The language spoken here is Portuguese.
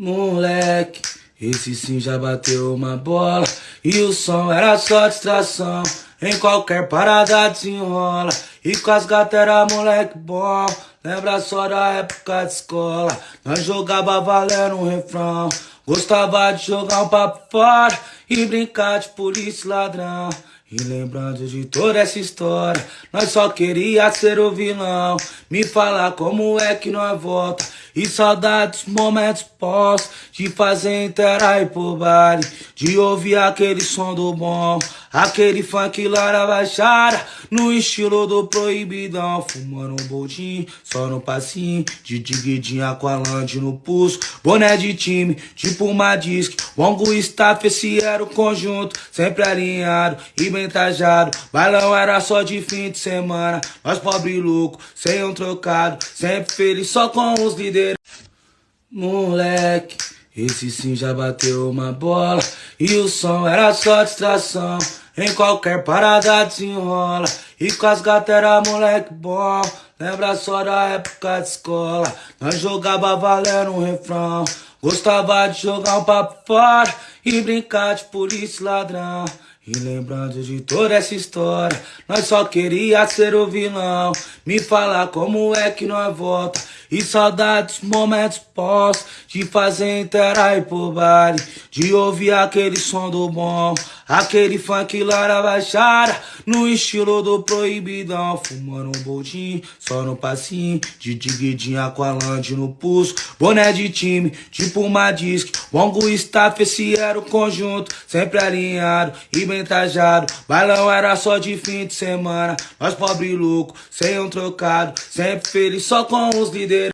Moleque, esse sim já bateu uma bola. E o som era só distração. Em qualquer parada desenrola. E com as gatas era moleque bom. Lembra só da época de escola. Nós jogava valendo um refrão. Gostava de jogar um papo fora E brincar de polícia ladrão. E lembrando de toda essa história, nós só queria ser o vilão. Me falar como é que nós volta. E saudades, momentos pós, de fazer interar e por baile, de ouvir aquele som do bom, aquele funk lá na baixada, no estilo do proibidão, fumando um boldinho, só no passinho, de diguidinha com a lande no pulso, boné de time, tipo uma disc, longo staff, esse era o conjunto, sempre alinhado e bem trajado, balão era só de fim de semana, nós pobre louco, sem um trocado, sempre feliz só com os líderes. Moleque, esse sim já bateu uma bola. E o som era só distração. Em qualquer parada desenrola. E com as gatas era moleque bom. Lembra só da época de escola. Nós jogava valendo um refrão. Gostava de jogar um papo fora E brincar de polícia ladrão. E lembrando de toda essa história, nós só queria ser o vilão. Me falar como é que nós volta. E saudades, momentos pós, de fazer interar e por baile, de ouvir aquele som do bom, aquele funk lá na baixada, no estilo do proibidão, fumando um boldinho, só no passinho, de diguidinha com a lande no pulso, boné de time, tipo uma disc, longo staff, esse era o conjunto, sempre alinhado e bem trajado, bailão era só de fim de semana, nós pobre louco, sem um trocado, sempre feliz só com os líderes.